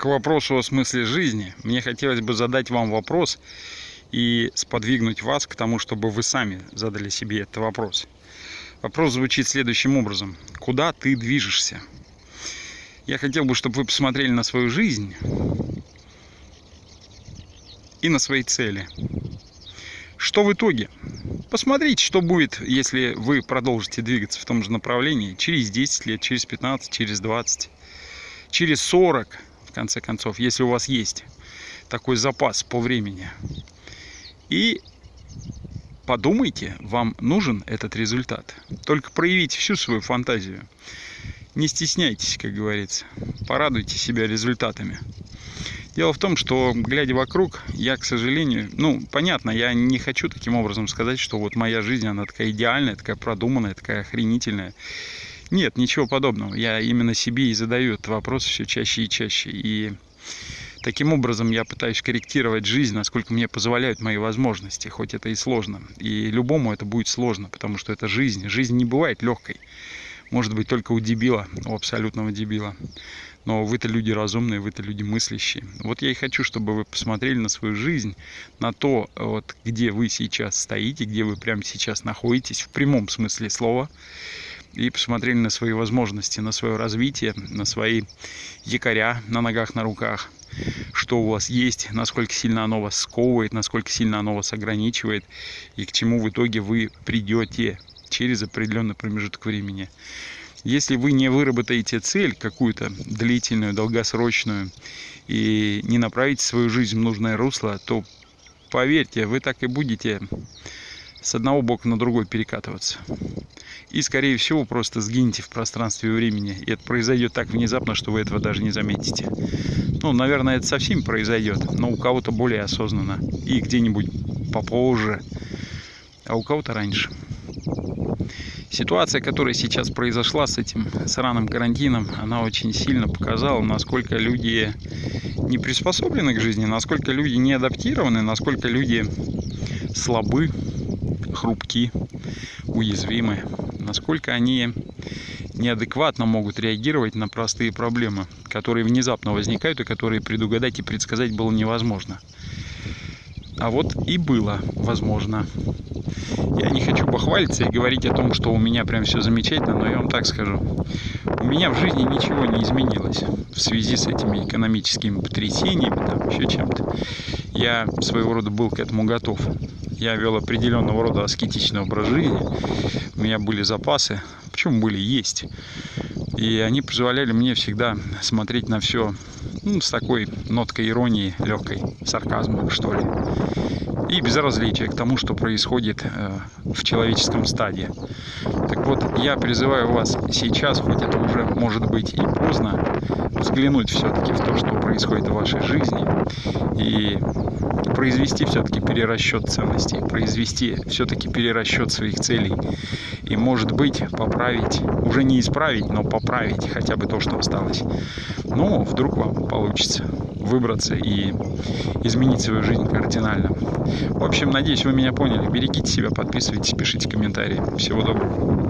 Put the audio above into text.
к вопросу о смысле жизни, мне хотелось бы задать вам вопрос и сподвигнуть вас к тому, чтобы вы сами задали себе этот вопрос. Вопрос звучит следующим образом. Куда ты движешься? Я хотел бы, чтобы вы посмотрели на свою жизнь и на свои цели. Что в итоге? Посмотрите, что будет, если вы продолжите двигаться в том же направлении через 10 лет, через 15, через 20, через 40, в конце концов, если у вас есть такой запас по времени. И подумайте, вам нужен этот результат. Только проявите всю свою фантазию. Не стесняйтесь, как говорится. Порадуйте себя результатами. Дело в том, что, глядя вокруг, я, к сожалению, ну, понятно, я не хочу таким образом сказать, что вот моя жизнь, она такая идеальная, такая продуманная, такая охренительная. Нет, ничего подобного. Я именно себе и задаю этот вопрос все чаще и чаще. И таким образом я пытаюсь корректировать жизнь, насколько мне позволяют мои возможности, хоть это и сложно. И любому это будет сложно, потому что это жизнь. Жизнь не бывает легкой. Может быть, только у дебила, у абсолютного дебила. Но вы-то люди разумные, вы-то люди мыслящие. Вот я и хочу, чтобы вы посмотрели на свою жизнь, на то, вот, где вы сейчас стоите, где вы прямо сейчас находитесь, в прямом смысле слова и посмотрели на свои возможности, на свое развитие, на свои якоря на ногах, на руках, что у вас есть, насколько сильно оно вас сковывает, насколько сильно оно вас ограничивает и к чему в итоге вы придете через определенный промежуток времени. Если вы не выработаете цель какую-то длительную, долгосрочную и не направите свою жизнь в нужное русло, то поверьте, вы так и будете с одного бока на другой перекатываться. И, скорее всего, просто сгинете в пространстве и времени. И это произойдет так внезапно, что вы этого даже не заметите. Ну, наверное, это совсем произойдет, но у кого-то более осознанно. И где-нибудь попозже, а у кого-то раньше. Ситуация, которая сейчас произошла с этим сраным карантином, она очень сильно показала, насколько люди не приспособлены к жизни, насколько люди не адаптированы, насколько люди слабы, хрупки, уязвимы, насколько они неадекватно могут реагировать на простые проблемы, которые внезапно возникают и которые предугадать и предсказать было невозможно. А вот и было возможно. Я не хочу похвалиться и говорить о том, что у меня прям все замечательно, но я вам так скажу. У меня в жизни ничего не изменилось в связи с этими экономическими потрясениями, там еще чем-то. Я своего рода был к этому готов. Я вел определенного рода аскетичный образ жизни. У меня были запасы, почему были, есть. И они позволяли мне всегда смотреть на все ну, с такой ноткой иронии, легкой, сарказма, что ли и безразличие к тому, что происходит э, в человеческом стадии. Так вот, я призываю вас сейчас, хоть это уже может быть и поздно, взглянуть все-таки в то, что происходит в вашей жизни, и произвести все-таки перерасчет ценностей, произвести все-таки перерасчет своих целей, и, может быть, поправить, уже не исправить, но поправить хотя бы то, что осталось. Но вдруг вам получится выбраться и изменить свою жизнь кардинально. В общем, надеюсь, вы меня поняли. Берегите себя, подписывайтесь, пишите комментарии. Всего доброго.